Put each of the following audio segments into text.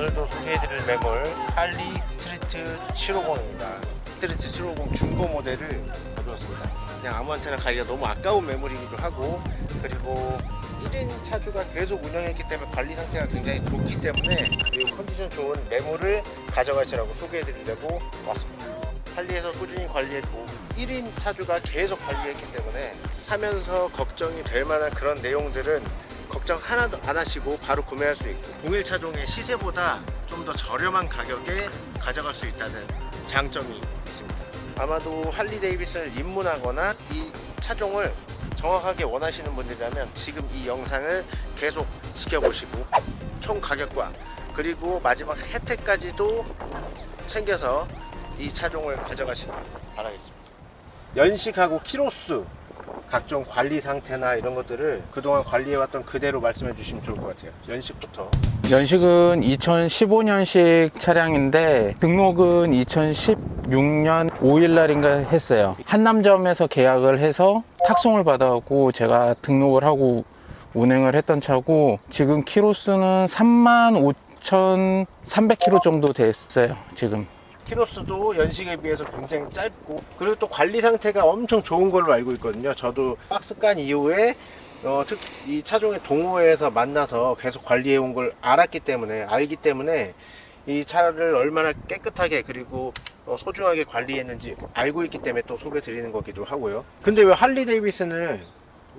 자 오늘도 소개해드릴 매물 할리 스트리트 750입니다 스트리트 750 중고 모델을 가져왔습니다. 그냥 아무한테나 가기가 너무 아까운 매물이기도 하고 그리고 1인 차주가 계속 운영했기 때문에 관리 상태가 굉장히 좋기 때문에 이 컨디션 좋은 매물을 가져가시라고 소개해드리려고 왔습니다. 할리에서 꾸준히 관리했고 1인 차주가 계속 관리했기 때문에 사면서 걱정이 될 만한 그런 내용들은 걱정 하나도 안 하시고 바로 구매할 수 있고 동일 차종의 시세보다 좀 더 저렴한 가격에 가져갈 수 있다는 장점이 있습니다. 아마도 할리 데이비슨을 입문하거나 이 차종을 정확하게 원하시는 분들이라면 지금 이 영상을 계속 지켜보시고 총 가격과 그리고 마지막 혜택까지도 챙겨서 이 차종을 가져가시길 바라겠습니다. 연식하고 키로수 각종 관리 상태나 이런 것들을 그동안 관리해왔던 그대로 말씀해 주시면 좋을 것 같아요. 연식부터. 연식은 2015년식 차량인데 등록은 2016년 5일날인가 했어요. 한남점에서 계약을 해서 탁송을 받아갖고 제가 등록을 하고 운행을 했던 차고 지금 키로수는 35,300km 정도 됐어요 지금 키로수도 연식에 비해서 굉장히 짧고 그리고 또 관리 상태가 엄청 좋은 걸로 알고 있거든요. 저도 박스 깐 이후에 어, 특, 이 차종의 동호회에서 만나서 계속 관리해 온 걸 알았기 때문에 알기 때문에 이 차를 얼마나 깨끗하게 그리고 어, 소중하게 관리했는지 알고 있기 때문에 또 소개 드리는 거기도 하고요. 근데 왜 할리 데이비슨을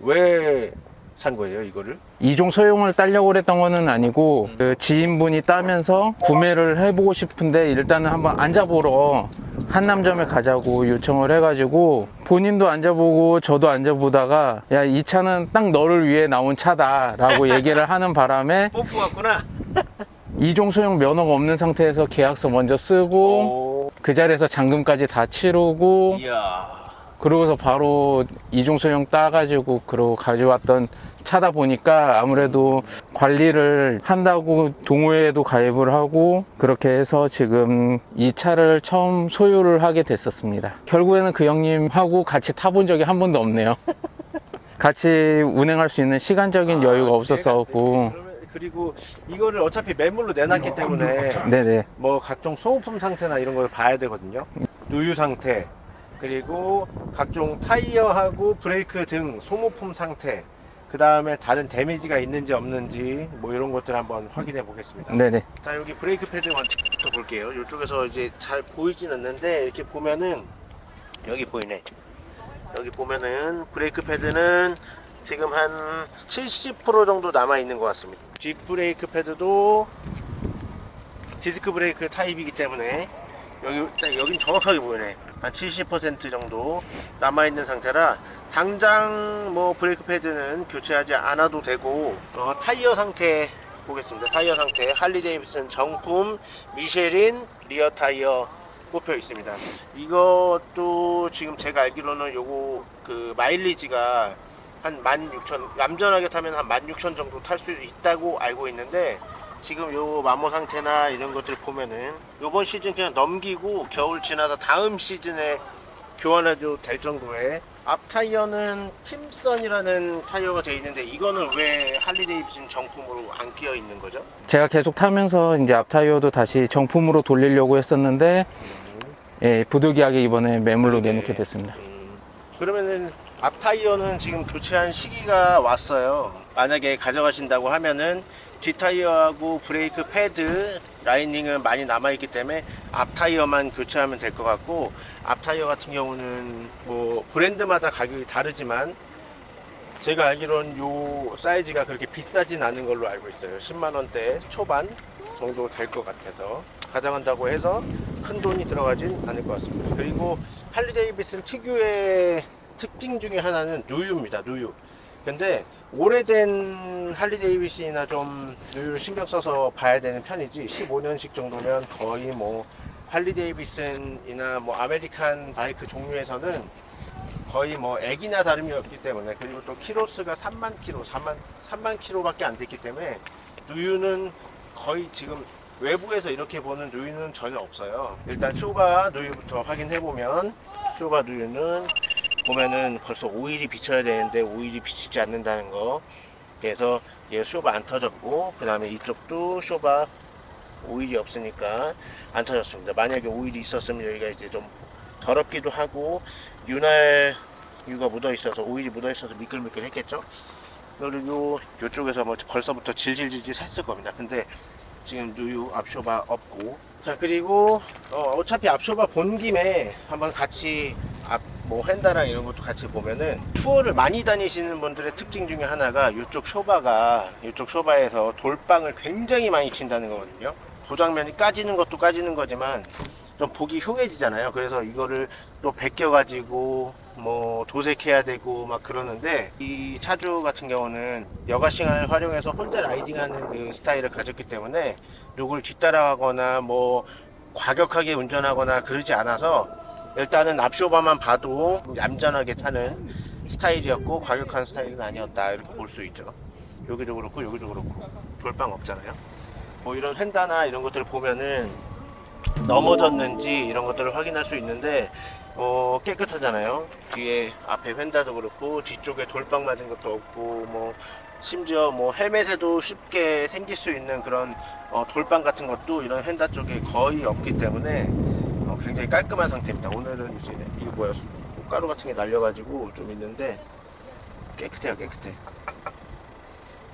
왜 산 거예요 이거를? 이종 소형을 따려고 그랬던 거는 아니고 그 지인분이 따면서 구매를 해보고 싶은데 일단은 한번 앉아보러 한남점에 가자고 요청을 해가지고 본인도 앉아보고 저도 앉아보다가 야 이 차는 딱 너를 위해 나온 차다 라고 얘기를 하는 바람에 뽀뽀 같구나. 이종 소형 면허가 없는 상태에서 계약서 먼저 쓰고 오, 그 자리에서 잔금까지 다 치르고 이야 그러고서 바로 이종 소형 따가지고 그러고 가져왔던 차다 보니까 아무래도 관리를 한다고 동호회에도 가입을 하고 그렇게 해서 지금 이 차를 처음 소유를 하게 됐었습니다. 결국에는 그 형님하고 같이 타본 적이 한 번도 없네요. 같이 운행할 수 있는 시간적인 여유가 아, 없었었고. 그러면- 그리고 이거를 어차피 매물로 내놨기 때문에 네네. 뭐 각종 소모품 상태나 이런 걸 봐야 되거든요. 누유 상태 그리고 각종 타이어하고 브레이크 등 소모품 상태 그 다음에 다른 데미지가 있는지 없는지 뭐 이런 것들 한번 확인해 보겠습니다. 네네. 자 여기 브레이크 패드 먼저 볼게요. 이쪽에서 이제 잘 보이진 않는데 이렇게 보면은 여기 보이네. 여기 보면은 브레이크 패드는 지금 한 70% 정도 남아 있는 것 같습니다. 뒷 브레이크 패드도 디스크 브레이크 타입이기 때문에 여기 딱 여긴 정확하게 보이네 한 70% 정도 남아 있는 상태라 당장 뭐 브레이크 패드는 교체하지 않아도 되고 어, 타이어 상태 보겠습니다. 타이어 상태. 할리 데이비슨 정품 미쉐린 rear 타이어 꼽혀 있습니다. 이것도 지금 제가 알기로는 요거 그 마일리지가 한 16,000 얌전하게 타면 한 16,000 정도 탈 수 있다고 알고 있는데 지금 요 마모 상태나 이런 것들 보면은 요번 시즌 그냥 넘기고 겨울 지나서 다음 시즌에 교환해도 될 정도의 앞 타이어는 팀선이라는 타이어가 되어 있는데 이거는 왜 할리 데이비슨 정품으로 안 끼어 있는 거죠? 제가 계속 타면서 이제 앞 타이어도 다시 정품으로 돌리려고 했었는데 예, 부득이하게 이번에 매물로 네. 내놓게 됐습니다 음, 그러면은 앞 타이어는 지금 교체한 시기가 왔어요. 만약에 가져가신다고 하면은 뒷 타이어하고 브레이크 패드 라이닝은 많이 남아 있기 때문에 앞 타이어만 교체하면 될 것 같고 앞 타이어 같은 경우는 뭐 브랜드마다 가격이 다르지만 제가 알기로는 요 사이즈가 그렇게 비싸진 않은 걸로 알고 있어요. 10만 원대 초반 정도 될 것 같아서 가져간다고 해서 큰 돈이 들어가진 않을 것 같습니다. 그리고 할리 데이비슨 특유의 특징 중에 하나는 누유입니다. 누유 근데 오래된 할리 데이비슨이나 좀 신경 써서 봐야 되는 편이지 15년식 정도면 거의 뭐 할리 데이비슨이나 뭐 American 바이크 종류에서는 거의 뭐 액이나 다름이 없기 때문에 그리고 또 키로수가 3만 키로 3만 3만 키로밖에 안 됐기 때문에 누유는 거의 지금 외부에서 이렇게 보는 누유는 전혀 없어요. 일단 쇼바 누유부터 확인해 보면 쇼바 누유는 보면은 벌써 오일이 비쳐야 되는데 오일이 비치지 않는다는 거 그래서 얘 쇼바 안 터졌고 그 다음에 이쪽도 쇼바 오일이 없으니까 안 터졌습니다. 만약에 오일이 있었으면 여기가 이제 좀 더럽기도 하고 윤활 유가 묻어 있어서 오일이 묻어 있어서 미끌미끌 했겠죠. 그리고 이쪽에서 뭐 벌써부터 질질질질 샜을 겁니다. 근데 지금 누유 앞쇼바 없고 자 그리고 어, 차피 앞쇼바 본 김에 한번 같이 앞 뭐 헨다랑 이런 것도 같이 보면은 투어를 많이 다니시는 분들의 특징 중에 하나가 이쪽 쇼바가 이쪽 쇼바에서 돌방을 굉장히 많이 친다는 거거든요. 도장면이 까지는 것도 까지는 거지만 좀 보기 흉해지잖아요. 그래서 이거를 또 벗겨 가지고 뭐 도색해야 되고 막 그러는데 이 차주 같은 경우는 여가싱을 활용해서 혼자 라이딩하는 그 스타일을 가졌기 때문에 누굴 뒤따라가거나 뭐 과격하게 운전하거나 그러지 않아서 일단은 앞쇼바만 봐도 얌전하게 타는 스타일이었고 과격한 스타일은 아니었다 이렇게 볼 수 있죠. 여기도 그렇고 여기도 그렇고 돌방 없잖아요. 뭐 이런 횡다나 이런 것들을 보면은 넘어졌는지 이런 것들을 확인할 수 있는데 어, 깨끗하잖아요. 뒤에 앞에 휀다도 그렇고 뒤쪽에 돌빵 맞은 것도 없고 뭐 심지어 뭐 헬멧에도 쉽게 생길 수 있는 그런 어, 돌빵 같은 것도 이런 휀다 쪽에 거의 없기 때문에 어, 굉장히 깔끔한 상태입니다. 오늘은 이제 이거 뭐야 가루 같은 게 날려가지고 좀 있는데 깨끗해요 깨끗해.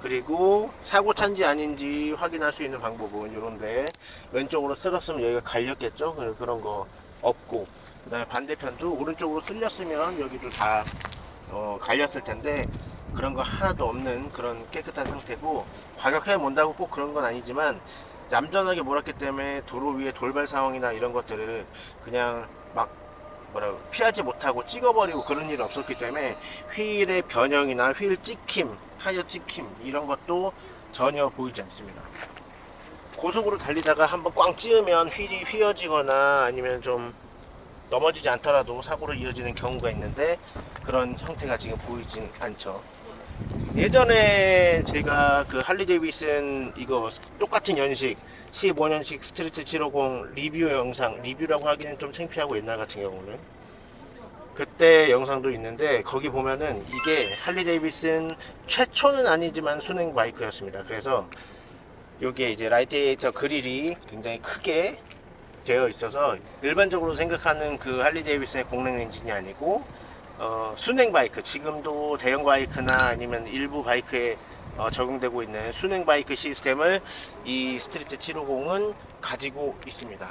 그리고 사고 찬지 아닌지 확인할 수 있는 방법은 이런데 왼쪽으로 쓸었으면 여기가 갈렸겠죠? 그런 거 없고. 그 다음에 반대편도 오른쪽으로 쓸렸으면 여기도 다 어, 갈렸을 텐데 그런 거 하나도 없는 그런 깨끗한 상태고 과격해 본다고 꼭 그런 건 아니지만 얌전하게 몰았기 때문에 도로 위에 돌발 상황이나 이런 것들을 그냥 막 뭐라 피하지 못하고 찍어버리고 그런 일이 없었기 때문에 휠의 변형이나 휠 찍힘, 타이어 찍힘 이런 것도 전혀 보이지 않습니다. 고속으로 달리다가 한번 꽝 찌으면 휠이 휘어지거나 아니면 좀 넘어지지 않더라도 사고로 이어지는 경우가 있는데 그런 형태가 지금 보이진 않죠. 예전에 제가 그 할리 데이비슨 이거 똑같은 연식 15년식 스트리트 750 리뷰 영상 리뷰라고 하기는 좀 창피하고 옛날 같은 경우는 그때 영상도 있는데 거기 보면은 이게 할리 데이비슨 최초는 아니지만 수냉 바이크였습니다. 그래서 요게 이제 라디에이터 그릴이 굉장히 크게 되어 있어서 일반적으로 생각하는 그 할리 데이비슨의 공랭 엔진이 아니고 어, 수냉 바이크 지금도 대형 바이크나 아니면 일부 바이크에 어, 적용되고 있는 수냉 바이크 시스템을 이 스트리트 750은 가지고 있습니다.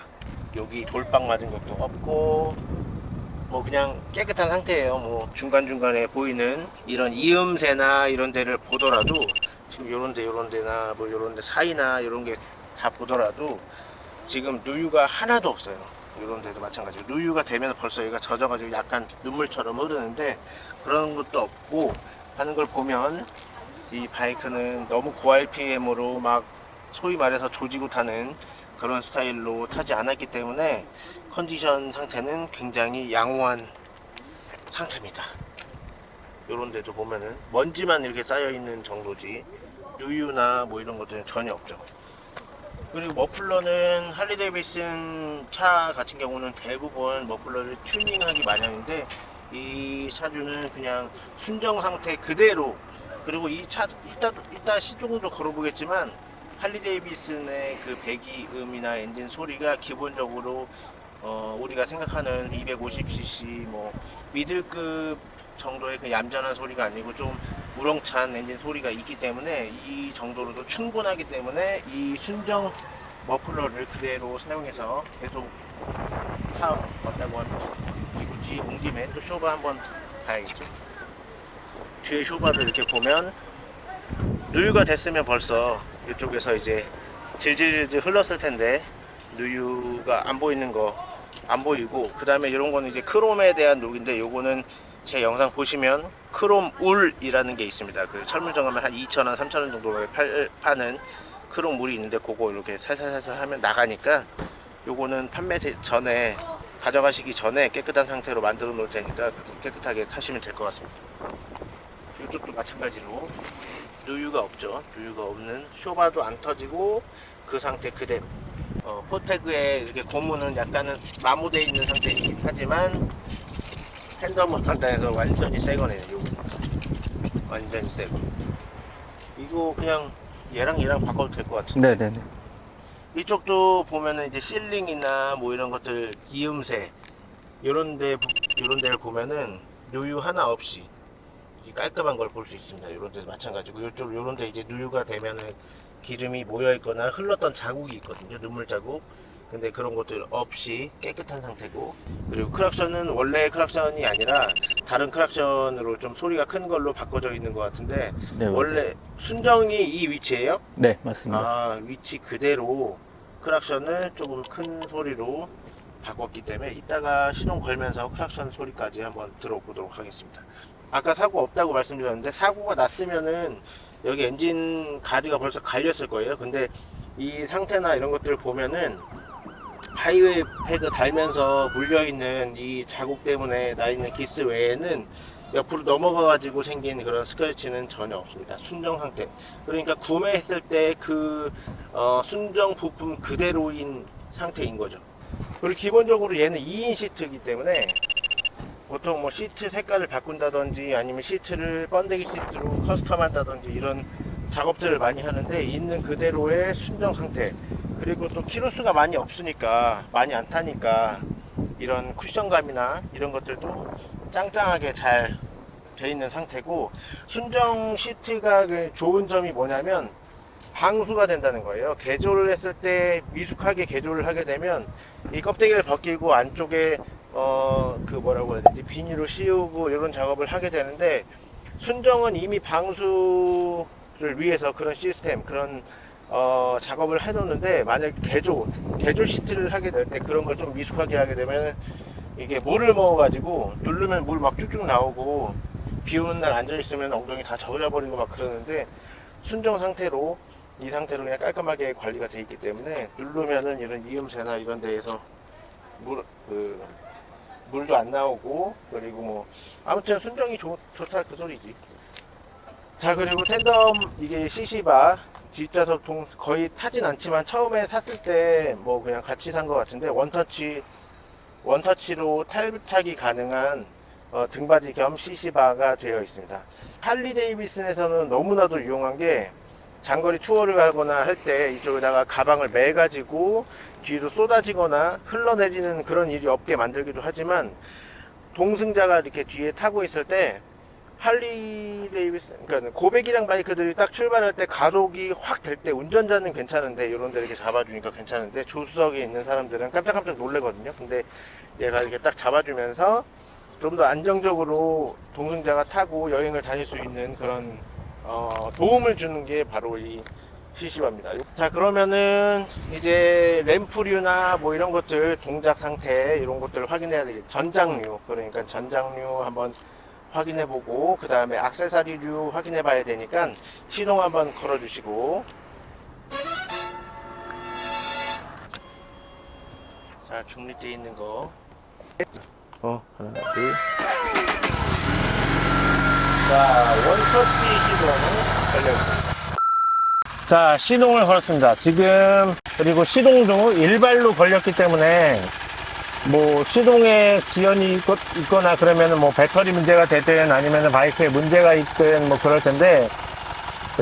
여기 돌빵 맞은 것도 없고 뭐 그냥 깨끗한 상태예요. 뭐 중간중간에 보이는 이런 이음새나 이런 데를 보더라도 지금 요런 데 요런 데나 뭐 요런 데 사이나 이런 게 다 보더라도 지금 누유가 하나도 없어요 이런 데도 마찬가지고 누유가 되면 벌써 얘가 젖어가지고 약간 눈물처럼 흐르는데 그런 것도 없고 하는 걸 보면 이 바이크는 너무 고RPM으로 막 소위 말해서 조지고 타는 그런 스타일로 타지 않았기 때문에 컨디션 상태는 굉장히 양호한 상태입니다. 요런 데도 보면은 먼지만 이렇게 쌓여 있는 정도지 누유나 뭐 이런 것들은 전혀 없죠 그리고 머플러는 할리 데이비슨 차 같은 경우는 대부분 머플러를 튜닝하기 마련인데 이 차주는 그냥 순정 상태 그대로 그리고 이 차 이따 이따 시동도 걸어보겠지만 할리 데이비슨의 그 배기음이나 엔진 소리가 기본적으로 어, 우리가 생각하는 250cc 뭐 미들급 정도의 그 얌전한 소리가 아니고 좀 우렁찬 엔진 소리가 있기 때문에 이 정도로도 충분하기 때문에 이 순정 머플러를 그대로 사용해서 계속 타왔다고 합니다. 그리고 뒤 옮김에 또 쇼바 한번 봐야겠죠. 뒤에 쇼바를 이렇게 보면 누유가 됐으면 벌써 이쪽에서 이제 질질질 흘렀을 텐데 누유가 안 보이는 거 안 보이고 그 다음에 이런 거는 이제 크롬에 대한 녹인데 요거는 제 영상 보시면 크롬 울이라는 게 있습니다. 그 철물점가면 한 2,000원 3,000원 정도에 팔, 파는 크롬 물이 있는데 그거 이렇게 살살살살 하면 나가니까 요거는 판매 제- 전에 가져가시기 전에 깨끗한 상태로 만들어 놓을 테니까 깨끗하게 타시면 될 것 같습니다. 이쪽도 마찬가지로 누유가 없죠. 누유가 없는 쇼바도 안 터지고 그 상태 그대로. 어, 포태그에 이렇게 고무는 약간은 마모되어 있는 상태이긴 하지만 핸드먼 간단해서 완전히 새 거네요 요거 완전히 새거 이거 그냥 얘랑 얘랑 바꿔도 될 것 같은데 네네네. 이쪽도 보면은 이제 sealing이나 뭐 이런 것들 이음새 요런 데 요런 데를 보면은 누유 하나 없이 이 깔끔한 걸 볼 수 있습니다. 요런 데 마찬가지고 요쪽 요런 데 이제 누유가 되면은 기름이 모여 있거나 흘렀던 자국이 있거든요. 눈물 자국. 근데 그런 것들 없이 깨끗한 상태고 그리고 크락션은 원래 크락션이 아니라 다른 크락션으로 좀 소리가 큰 걸로 바꿔져 있는 것 같은데 네. 원래 순정이 이 위치예요? 네, 맞습니다. 아 위치 그대로 크락션을 조금 큰 소리로 바꿨기 때문에 이따가 시동 걸면서 크락션 소리까지 한번 들어보도록 하겠습니다 아까 사고 없다고 말씀드렸는데 사고가 났으면은 여기 엔진 가드가 벌써 갈렸을 거예요 근데 이 상태나 이런 것들을 보면은 하이웨이 패드 달면서 물려있는 이 자국 때문에 나 있는 기스 외에는 옆으로 넘어가 가지고 생긴 그런 스크래치는 전혀 없습니다. 순정 상태. 그러니까 구매했을 때그 순정 부품 그대로인 상태인 거죠. 그리고 기본적으로 얘는 2인 시트이기 때문에 보통 뭐 시트 색깔을 바꾼다든지 아니면 시트를 번데기 시트로 custom 한다든지 이런 작업들을 많이 하는데 있는 그대로의 순정 상태 그리고 또 키로수가 많이 없으니까 많이 안 타니까 이런 쿠션감이나 이런 것들도 짱짱하게 잘 돼 있는 상태고 순정 시트가 그 좋은 점이 뭐냐면 방수가 된다는 거예요. 개조를 했을 때 미숙하게 개조를 하게 되면 이 껍데기를 벗기고 안쪽에 어 그 뭐라고 해야 되지? 비닐을 씌우고 이런 작업을 하게 되는데 순정은 이미 방수를 위해서 그런 시스템 그런 어, 작업을 해 놓는데 만약 개조 개조 시트를 하게 될 때 그런 걸 좀 미숙하게 하게 되면 이게 물을 먹어 가지고 누르면 물 막 쭉쭉 나오고 비 오는 날 앉아 있으면 엉덩이 다 젖어 버리고 막 그러는데 순정 상태로 이 상태로 그냥 깔끔하게 관리가 돼 있기 때문에 누르면은 이런 이음새나 이런 데에서 물, 그, 물도 안 나오고 그리고 뭐 아무튼 순정이 좋, 좋다 그 소리지. 자 그리고 텐덤 이게 CC바 뒷좌석 통 거의 타진 않지만 처음에 샀을 때 뭐 그냥 같이 산 것 같은데 원터치 원터치로 탈부착이 가능한 어, 등받이 겸 CC바가 되어 있습니다. 할리 데이비슨에서는 너무나도 유용한 게 장거리 투어를 가거나 할 때 이쪽에다가 가방을 매 가지고 뒤로 쏟아지거나 흘러내리는 그런 일이 없게 만들기도 하지만 동승자가 이렇게 뒤에 타고 있을 때 할리 데이비슨 그러니까 고백이랑 바이크들이 딱 출발할 때 가속이 확 될 때 운전자는 괜찮은데 이런 데 이렇게 잡아주니까 괜찮은데 조수석에 있는 사람들은 깜짝깜짝 놀래거든요 근데 얘가 이렇게 딱 잡아주면서 좀 더 안정적으로 동승자가 타고 여행을 다닐 수 있는 그런 어, 도움을 주는 게 바로 이 CC바입니다. 자 그러면은 이제 램프류나 뭐 이런 것들 동작 상태 이런 것들을 확인해야 되겠죠. 전장류 그러니까 전장류 한번 확인해 보고 그 다음에 악세사리류 확인해 봐야 되니까 시동 한번 걸어 주시고 자 중립되어 있는 거 어, 하나, 둘. 자, 원터치 시동을 걸렸습니다. 자, 시동을 걸었습니다. 지금, 그리고 시동도 일발로 걸렸기 때문에, 뭐, 시동에 지연이 있거, 있거나 그러면은 뭐, 배터리 문제가 되든 아니면은 바이크에 문제가 있든 뭐, 그럴 텐데,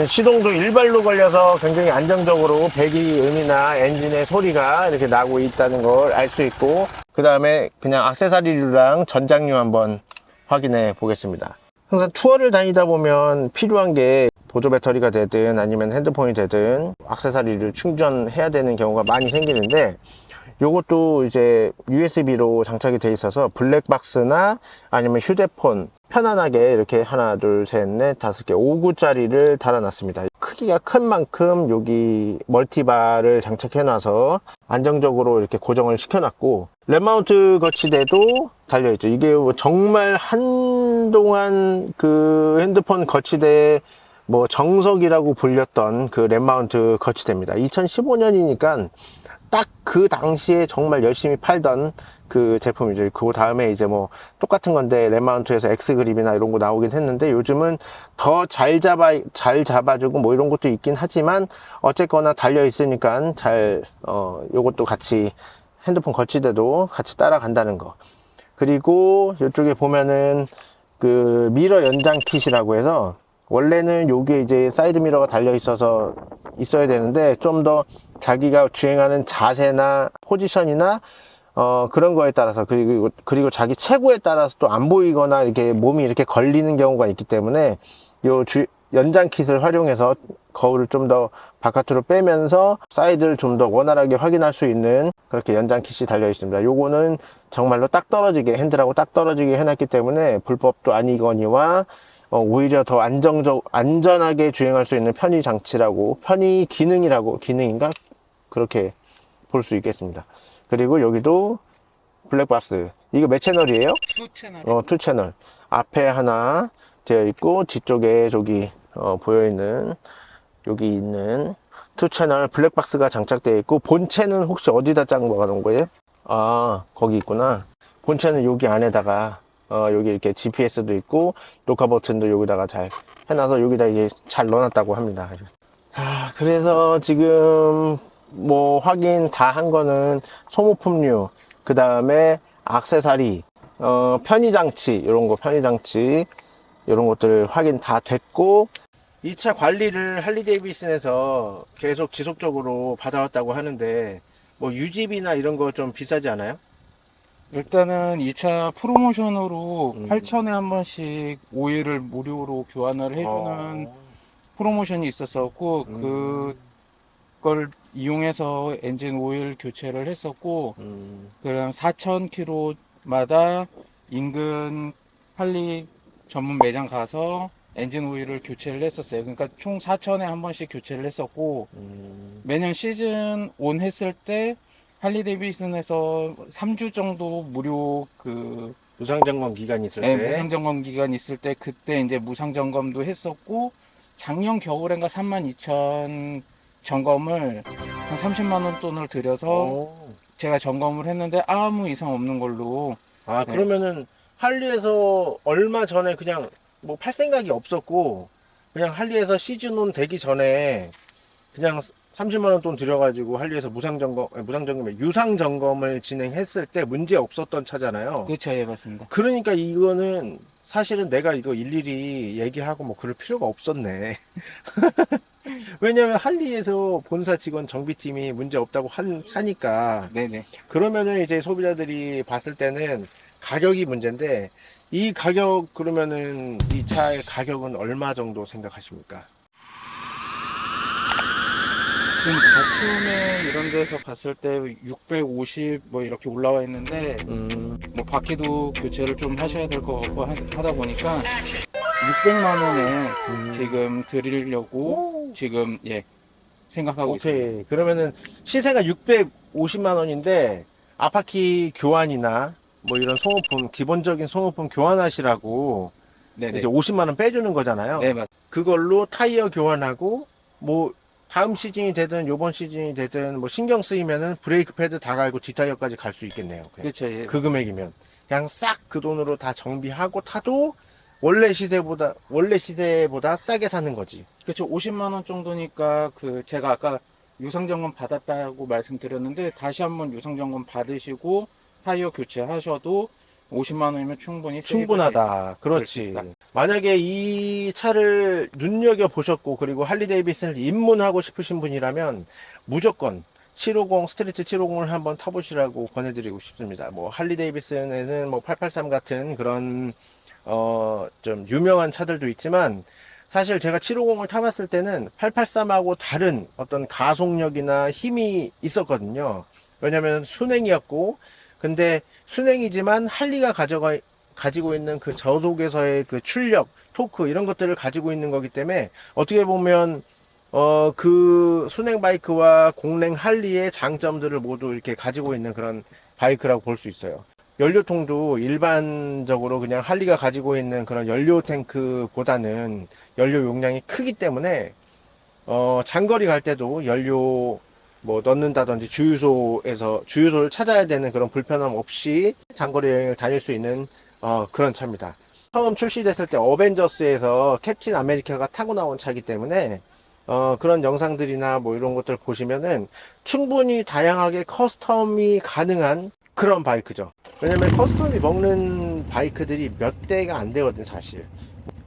시동도 일발로 걸려서 굉장히 안정적으로 배기 음이나 엔진의 소리가 이렇게 나고 있다는 걸 알 수 있고 그 다음에 그냥 악세사리류랑 전장류 한번 확인해 보겠습니다. 항상 투어를 다니다 보면 필요한 게 보조 배터리가 되든 아니면 핸드폰이 되든 악세사리를 충전해야 되는 경우가 많이 생기는데 요것도 이제 USB로 장착이 돼 있어서 블랙박스나 아니면 휴대폰 편안하게 이렇게 하나 둘 셋 넷 다섯 개 5구짜리를 달아놨습니다. 크기가 큰 만큼 여기 multi bar를 장착해 놔서 안정적으로 이렇게 고정을 시켜 놨고 RAM Mount 거치대도 달려 있죠. 이게 정말 한동안 그 핸드폰 거치대 뭐 정석이라고 불렸던 그 RAM Mount 거치대입니다. 2015년이니까 딱 그 당시에 정말 열심히 팔던 그 제품이죠. 그 다음에 이제 뭐 똑같은 건데 랩마운트에서 X 그립이나 이런 거 나오긴 했는데 요즘은 더 잘 잡아 잘 잡아주고 뭐 이런 것도 있긴 하지만 어쨌거나 달려 있으니까 잘 어 요것도 같이 핸드폰 거치대도 같이 따라간다는 거. 그리고 이쪽에 보면은 그 mirror 연장 kit이라고 해서 원래는 요게 이제 사이드 미러가 달려 있어서 있어야 되는데 좀 더 자기가 주행하는 자세나 포지션이나 어, 그런 거에 따라서 그리고 그리고 자기 체구에 따라서 또 안 보이거나 이렇게 몸이 이렇게 걸리는 경우가 있기 때문에 요 주, 연장 kit을 활용해서 거울을 좀 더 바깥으로 빼면서 사이드를 좀 더 원활하게 확인할 수 있는 그렇게 연장 kit이 달려 있습니다. 요거는 정말로 딱 떨어지게 핸들하고 딱 떨어지게 해놨기 때문에 불법도 아니거니와 어, 오히려 더 안정적 안전하게 주행할 수 있는 편의 장치라고 편의 기능이라고 기능인가 그렇게 볼 수 있겠습니다. 그리고 여기도 블랙박스 이거 몇 채널이에요? two 채널. 어, two 채널. 앞에 하나 되어 있고, 뒤쪽에 저기, 어, 보여 있는, 여기 있는 two 채널 블랙박스가 장착되어 있고, 본체는 혹시 어디다 짱 박아놓은 거예요? 아, 거기 있구나. 본체는 여기 안에다가, 어, 여기 이렇게 GPS도 있고, 녹화 버튼도 여기다가 잘 해놔서 여기다 이제 잘 넣어놨다고 합니다. 자, 그래서 지금 뭐 확인 다 한 거는 소모품류, 그 다음에 악세사리, 어, 편의장치, 이런 거 편의장치, 이런 것들 확인 다 됐고, 2차 관리를 할리 데이비슨에서 계속 지속적으로 받아왔다고 하는데, 뭐 유지비나 이런 거 좀 비싸지 않아요? 일단은 2차 프로모션으로 음. 8천에 한 번씩 오일을 무료로 교환을 해주는 어, 프로모션이 있었었고 음. 그걸 이용해서 엔진 오일 교체를 했었고 음, 그럼 4,000km마다 인근 할리 전문 매장 가서 엔진 오일을 교체를 했었어요. 그러니까 총 4,000에 한 번씩 교체를 했었고 음, 매년 season on 했을 때 할리 데이비슨에서 3주 정도 무료 그 무상 점검 기간이 있을 네, 때. 무상 점검 기간 있을 때 그때 이제 무상 점검도 했었고 작년 겨울엔가 32,000 점검을 한 30만 원 돈을 들여서 어. 제가 점검을 했는데 아무 이상 없는 걸로 아, 네. 그러면은 할리에서 얼마 전에 그냥 뭐 팔 생각이 없었고 그냥 할리에서 시즌 온 되기 전에 그냥 30만 원 돈 들여가지고 할리에서 무상 점검, 아니, 무상 점검, 유상 점검을 진행했을 때 문제 없었던 차잖아요. 그렇죠, 예 맞습니다. 그러니까 이거는 사실은 내가 이거 일일이 얘기하고 뭐 그럴 필요가 없었네. 왜냐면 할리에서 본사 직원 정비팀이 문제 없다고 한 차니까 네네. 그러면은 이제 소비자들이 봤을 때는 가격이 문제인데 이 가격 그러면은 이 차의 가격은 얼마 정도 생각하십니까? 지금 다툼에 이런 데서 봤을 때 650 뭐 이렇게 올라와 있는데 음, 뭐 바퀴도 교체를 좀 하셔야 될 것 같고 하- 하다 보니까 600만 원에 음. 지금 드리려고 지금 예 생각하고 있습니다. 오케이. 그러면은 시세가 650만 원인데 앞바퀴 교환이나 뭐 이런 소모품 기본적인 소모품 교환하시라고 네네. 이제 50만 원 빼주는 거잖아요. 네 맞. 그걸로 타이어 교환하고 뭐 다음 시즌이 되든 요번 시즌이 되든 뭐 신경 쓰이면은 브레이크 패드 다 갈고 뒷타이어까지 갈 수 있겠네요. 그렇죠. 예. 그 금액이면 그냥 싹 그 돈으로 다 정비하고 타도 원래 시세보다 원래 시세보다 싸게 사는 거지. 그렇죠. 50만 원 정도니까 그 제가 아까 유상 점검 받았다고 말씀드렸는데 다시 한번 유상 점검 받으시고 타이어 교체하셔도 50만 원이면 충분히 충분하다. 그렇지. 만약에 이 차를 눈여겨 보셨고 그리고 할리 데이비슨을 입문하고 싶으신 분이라면 무조건 750 스트리트 750을 한번 타보시라고 권해드리고 싶습니다. 뭐 할리 데이비슨에는 뭐 883 같은 그런 어 좀 유명한 차들도 있지만 사실 제가 750을 타봤을 때는 883하고 다른 어떤 가속력이나 힘이 있었거든요. 왜냐면 수냉이었고 근데 순행이지만 할리가 가져가 가지고 있는 그 저속에서의 그 출력, 토크 이런 것들을 가지고 있는 거기 때문에 어떻게 보면 어 그 순행 바이크와 공랭 할리의 장점들을 모두 이렇게 가지고 있는 그런 바이크라고 볼 수 있어요. 연료통도 일반적으로 그냥 할리가 가지고 있는 그런 연료 탱크보다는 연료 용량이 크기 때문에 어 장거리 갈 때도 연료 뭐 넣는다든지 주유소에서 주유소를 찾아야 되는 그런 불편함 없이 장거리 여행을 다닐 수 있는 어, 그런 차입니다. 처음 출시됐을 때 어벤져스에서 캡틴 아메리카가 타고 나온 차이기 때문에 어, 그런 영상들이나 뭐 이런 것들 보시면은 충분히 다양하게 custom이 가능한 그런 바이크죠. 왜냐면 custom이 먹는 바이크들이 몇 대가 안 되거든 사실.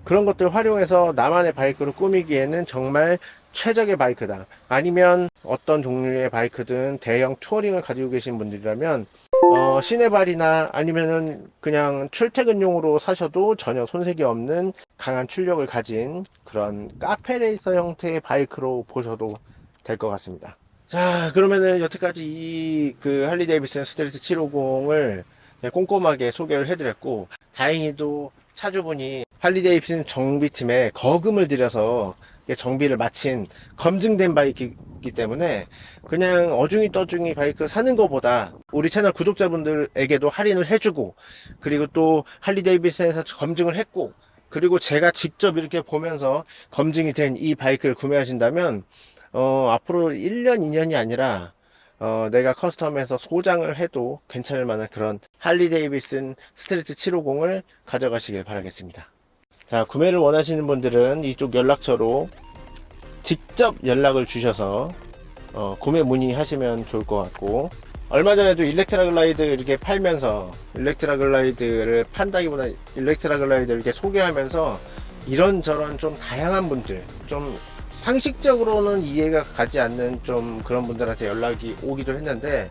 그런 것들 활용해서 나만의 바이크로 꾸미기에는 정말 최적의 바이크다. 아니면 어떤 종류의 바이크든 대형 touring을 가지고 계신 분들이라면 어, 시내바리나 아니면은 그냥 출퇴근용으로 사셔도 전혀 손색이 없는 강한 출력을 가진 그런 cafe racer 형태의 바이크로 보셔도 될 것 같습니다. 자, 그러면은 여태까지 이 그 할리 데이비슨 스트리트 750을 꼼꼼하게 소개를 해드렸고, 다행히도 차주분이 할리 데이비슨 정비팀에 거금을 들여서 정비를 마친 검증된 바이크이기 때문에 그냥 어중이 떠중이 바이크 사는 것보다 우리 채널 구독자분들에게도 할인을 해주고 그리고 또 할리 데이비슨에서 검증을 했고 그리고 제가 직접 이렇게 보면서 검증이 된 이 바이크를 구매하신다면 어, 앞으로 1년, 2년이 아니라 어, 내가 custom해서 소장을 해도 괜찮을 만한 그런 할리 데이비슨 스트리트 750을 가져가시길 바라겠습니다. 자, 구매를 원하시는 분들은 이쪽 연락처로 직접 연락을 주셔서 어, 구매 문의하시면 좋을 것 같고 얼마 전에도 일렉트라 글라이드 이렇게 팔면서 일렉트라 글라이드를 판다기보다 일렉트라 글라이드를 이렇게 소개하면서 이런저런 좀 다양한 분들 좀 상식적으로는 이해가 가지 않는 좀 그런 분들한테 연락이 오기도 했는데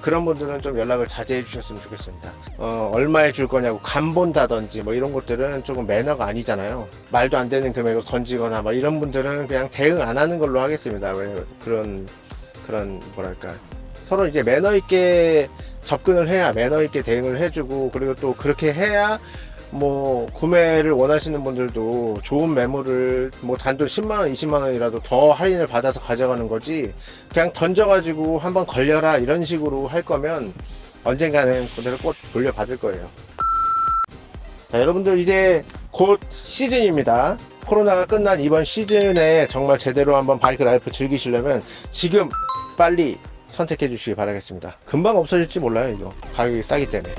그런 분들은 좀 연락을 자제해 주셨으면 좋겠습니다. 어, 얼마에 줄 거냐고 간 본다든지 뭐 이런 것들은 조금 매너가 아니잖아요. 말도 안 되는 금액으로 던지거나 뭐 이런 분들은 그냥 대응 안 하는 걸로 하겠습니다. 왜 그런 그런 뭐랄까 서로 이제 매너 있게 접근을 해야 매너 있게 대응을 해주고 그리고 또 그렇게 해야 뭐 구매를 원하시는 분들도 좋은 매물을 뭐 단돈 10만원 20만원이라도 더 할인을 받아서 가져가는 거지 그냥 던져가지고 한번 걸려라 이런 식으로 할 거면 언젠가는 그대로 꼭 돌려받을 거예요. 자 여러분들 이제 곧 시즌입니다. 코로나가 끝난 이번 시즌에 정말 제대로 한번 bike life 즐기시려면 지금 빨리 선택해 주시기 바라겠습니다. 금방 없어질지 몰라요 이거. 가격이 싸기 때문에